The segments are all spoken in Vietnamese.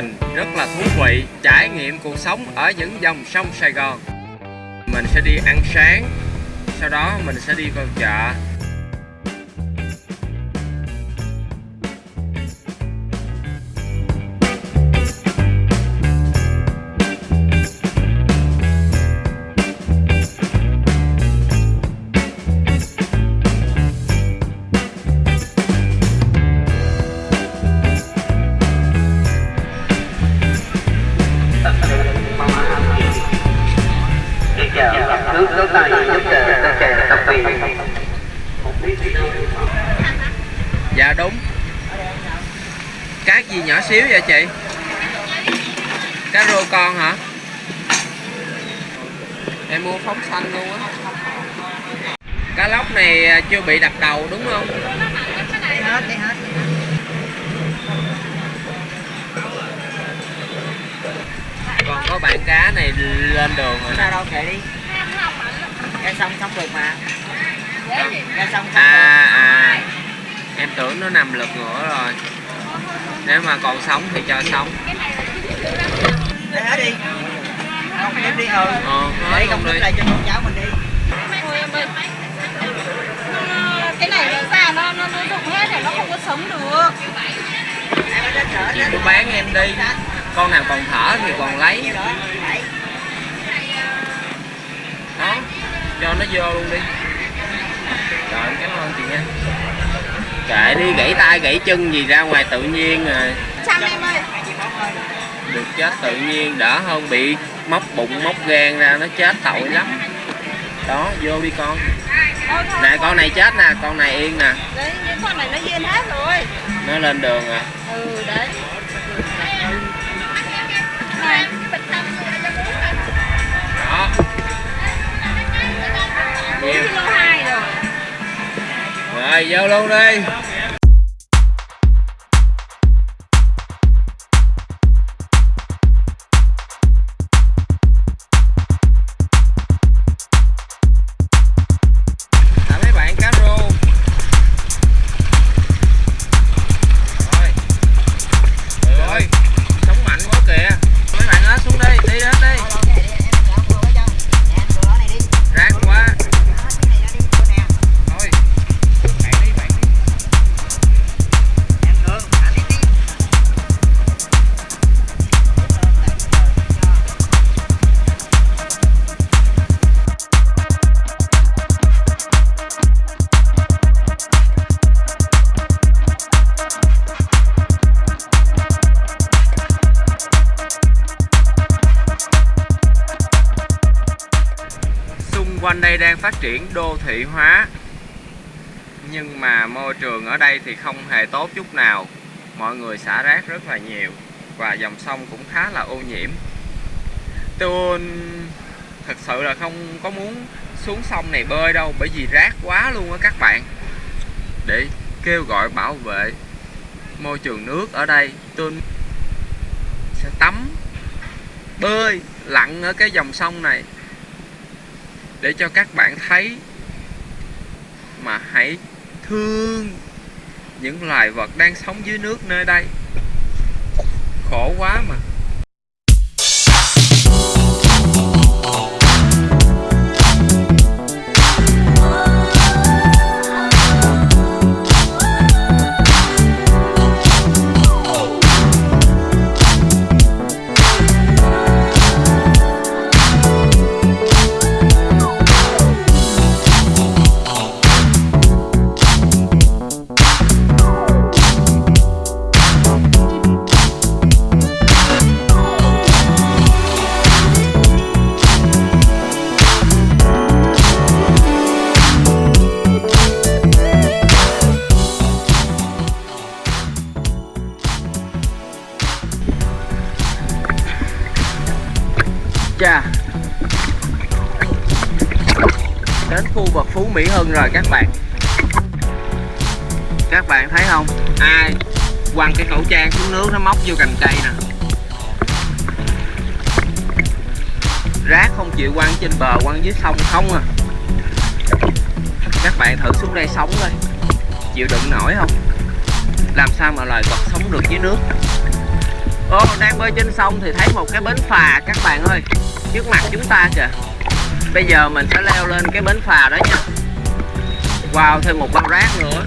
trình rất là thú vị, trải nghiệm cuộc sống ở những dòng sông Sài Gòn. Mình sẽ đi ăn sáng, sau đó mình sẽ đi vào chợ. Nước nước tay giúp cho kè tập viên Dạ đúng Cá gì nhỏ xíu vậy chị? Cá rô con hả? Em mua phóng xanh luôn á Cá lóc này à, chưa bị đập đầu đúng không? đi hết đi hết Còn có bạn cá này lên đường rồi nè sao đâu kệ đi ra xong xong được mà. Ra xong xong À à. Em tưởng nó nằm lật ngửa rồi. Nếu mà còn sống thì cho sống. Được đi hết đi. Không đem đi ừ. Ờ hết để đi. đức lại cho con cháu mình đi. Thôi em ơi. Nó- cái này nó ra nó nó nó rụng hết rồi nó không có sống được. Chị cứ bán em đi. Con nào còn thở thì còn lấy Cho nó vô luôn đi. Rồi em cảm ơn chị nha. Kệ đi gãy tay gãy chân gì ra ngoài tự nhiên rồi. Em ơi. Được chết tự nhiên đỡ hơn bị móc bụng móc gan ra nó chết tội lắm. Đó vô đi con. Nè con này chết nè con này yên nè. Đấy con này nó yên hết rồi. Nó lên đường rồi. Ừ đấy 4 kg rồi. Rồi vô luôn đi. Quanh đây đang phát triển đô thị hóa. Nhưng mà môi trường ở đây thì không hề tốt chút nào. Mọi người xả rác rất là nhiều và dòng sông cũng khá là ô nhiễm. Tôi thật sự là không có muốn xuống sông này bơi đâu, bởi vì rác quá luôn á các bạn. Để kêu gọi bảo vệ môi trường nước ở đây, tôi sẽ tắm, bơi lặn ở cái dòng sông này để cho các bạn thấy mà hãy thương những loài vật đang sống dưới nước nơi đây. Khổ quá mà. Chà Đến khu vực Phú Mỹ Hưng rồi các bạn. Các bạn thấy không? Ai quăng cái khẩu trang xuống nước nó móc vô cành cây nè. Rác không chịu quăng trên bờ quăng dưới sông không à. Các bạn thử xuống đây sống thôi Chịu đựng nổi không? Làm sao mà loài vật sống được dưới nước? Ô, đang bơi trên sông thì thấy một cái bến phà các bạn ơi. Trước mặt chúng ta kìa. Bây giờ mình sẽ leo lên cái bến phà đó nha. Wow, thêm một bao rác nữa.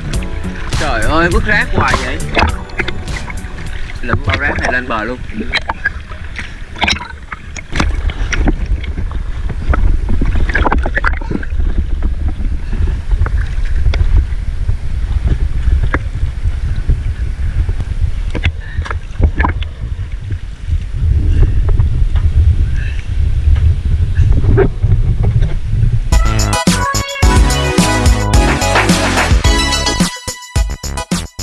Trời ơi, vứt rác hoài vậy. Lụm bao rác này lên bờ luôn.